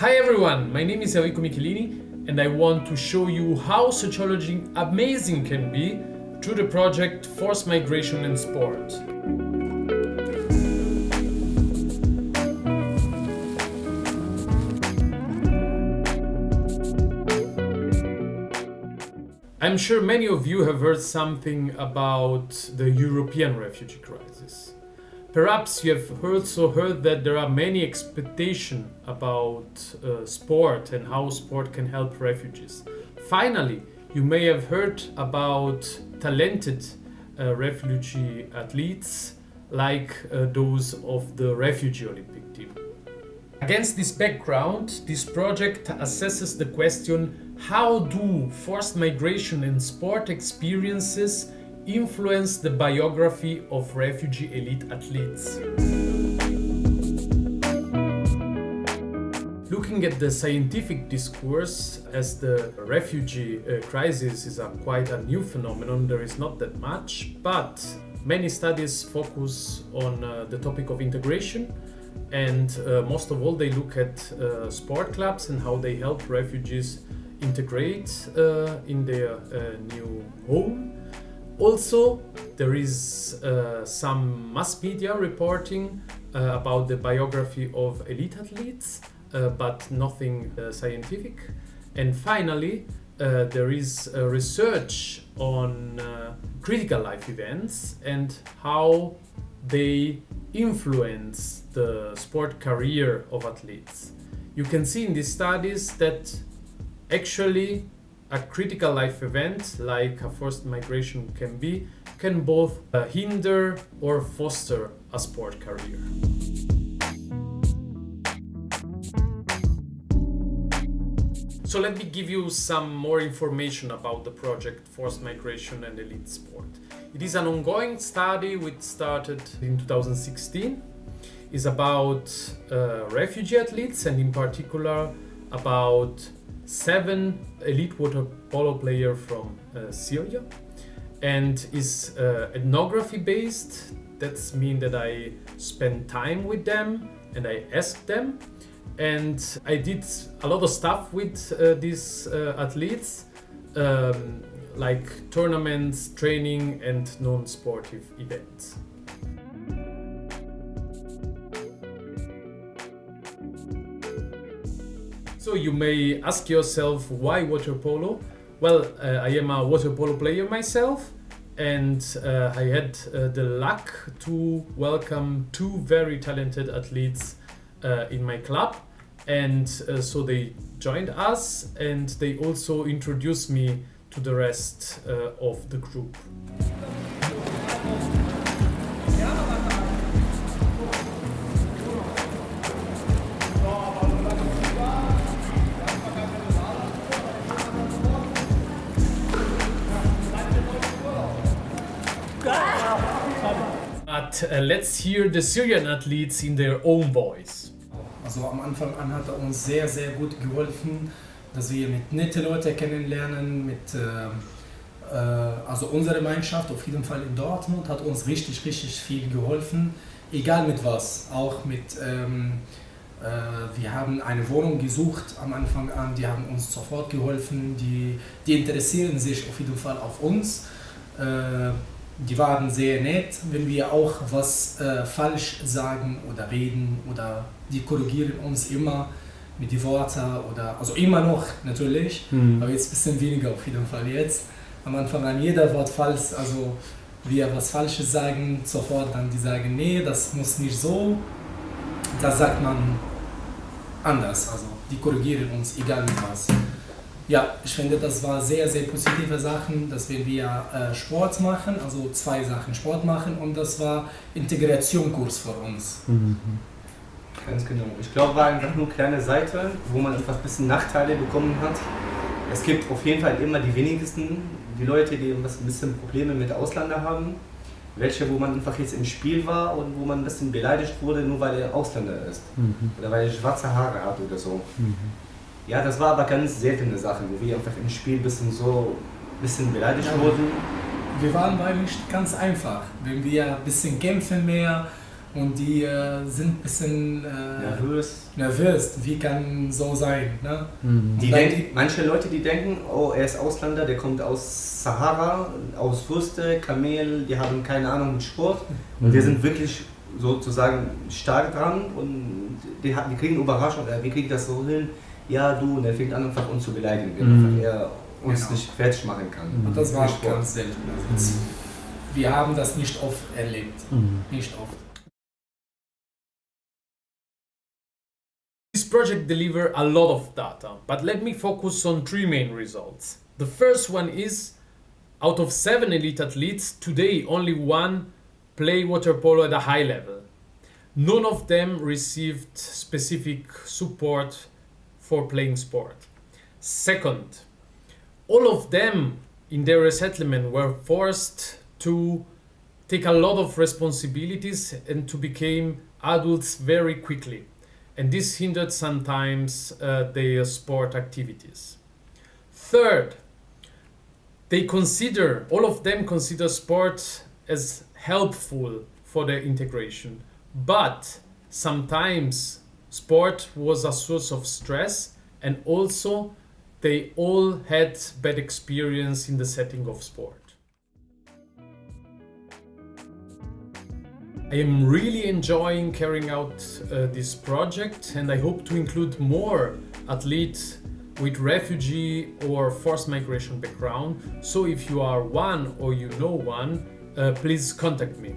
Hi everyone, my name is Enrico Michelini and I want to show you how sociology amazing can be through the project Forced Migration and Sport. I'm sure many of you have heard something about the European refugee crisis. Perhaps you have also heard that there are many expectations about uh, sport and how sport can help refugees. Finally, you may have heard about talented uh, refugee athletes like uh, those of the Refugee Olympic team. Against this background, this project assesses the question how do forced migration and sport experiences influence the biography of refugee elite athletes. Looking at the scientific discourse, as the refugee uh, crisis is a quite a new phenomenon, there is not that much, but many studies focus on uh, the topic of integration and uh, most of all they look at uh, sport clubs and how they help refugees integrate uh, in their uh, new home also, there is uh, some mass media reporting uh, about the biography of elite athletes, uh, but nothing uh, scientific. And finally, uh, there is research on uh, critical life events and how they influence the sport career of athletes. You can see in these studies that actually a critical life event like a forced migration can be can both uh, hinder or foster a sport career. So let me give you some more information about the project Forced Migration and Elite Sport. It is an ongoing study which started in 2016. It's about uh, refugee athletes and in particular about seven elite water polo player from uh, Syria and is uh, ethnography based. That's mean that I spend time with them and I ask them and I did a lot of stuff with uh, these uh, athletes um, like tournaments, training and non-sportive events. So you may ask yourself why water polo? Well, uh, I am a water polo player myself and uh, I had uh, the luck to welcome two very talented athletes uh, in my club and uh, so they joined us and they also introduced me to the rest uh, of the group. But uh, let's hear the Syrian athletes in their own voice. Also am Anfang an hat er uns sehr, sehr gut geholfen, dass wir mit nette Leute kennenlernen, mit äh, also unsere Mannschaft auf jeden Fall in Dortmund hat uns richtig, richtig viel geholfen, egal mit was, auch mit ähm, äh, wir haben eine Wohnung gesucht am Anfang an, die haben uns sofort geholfen, die, die interessieren sich auf jeden Fall auf uns. Äh, die waren sehr nett, wenn wir auch was äh, falsch sagen oder reden oder die korrigieren uns immer mit den Worten oder, also immer noch natürlich, mhm. aber jetzt ein bisschen weniger auf jeden Fall jetzt. Am Anfang an jeder Wort falsch, also wir was Falsches sagen, sofort dann die sagen, nee, das muss nicht so, das sagt man anders, also die korrigieren uns, egal mit was. Ja, ich finde, das war sehr, sehr positive Sachen, dass wir, wir äh, Sport machen, also zwei Sachen Sport machen und das war Integrationskurs für uns. Mhm. Ganz genau. Ich glaube, war einfach nur eine kleine Seite, wo man einfach ein bisschen Nachteile bekommen hat. Es gibt auf jeden Fall immer die wenigsten, die Leute, die ein bisschen Probleme mit Ausländern haben. Welche, wo man einfach jetzt im Spiel war und wo man ein bisschen beleidigt wurde, nur weil er Ausländer ist. Mhm. Oder weil er schwarze Haare hat oder so. Mhm. Ja, das war aber ganz seltene Sache, wo wir einfach im Spiel ein bisschen so ein bisschen beleidigt ja, wurden. Wir waren bei nicht ganz einfach. Wenn wir ein bisschen kämpfen mehr und die äh, sind ein bisschen äh, Nervös. nervös. Wie kann so sein? Ne? Mhm. Die denken, manche Leute, die denken, oh, er ist Ausländer, der kommt aus Sahara, aus Würste, Kamel, die haben keine Ahnung mit Sport. Und wir sind wirklich sozusagen stark dran und die, die kriegen Überraschung, äh, wir kriegen das so hin, ja du, und er fängt an einfach uns zu beleidigen, Mhm. er uns Genau. nicht fertig machen kann. Und das war Sport. ganz selten. Also, Wir haben das nicht oft erlebt. Mhm. Nicht oft. This project deliver a lot of data, but let me focus on three main results. The first one is out of seven elite athletes, today only one play water polo at a high level. None of them received specific support for playing sport. Second, all of them in their resettlement were forced to take a lot of responsibilities and to become adults very quickly and this hindered sometimes uh, their sport activities. Third, they consider, all of them consider sport as helpful for their integration, but sometimes sport was a source of stress and also they all had bad experience in the setting of sport. I am really enjoying carrying out uh, this project and I hope to include more athletes with refugee or forced migration background. So if you are one or you know one, uh, please contact me.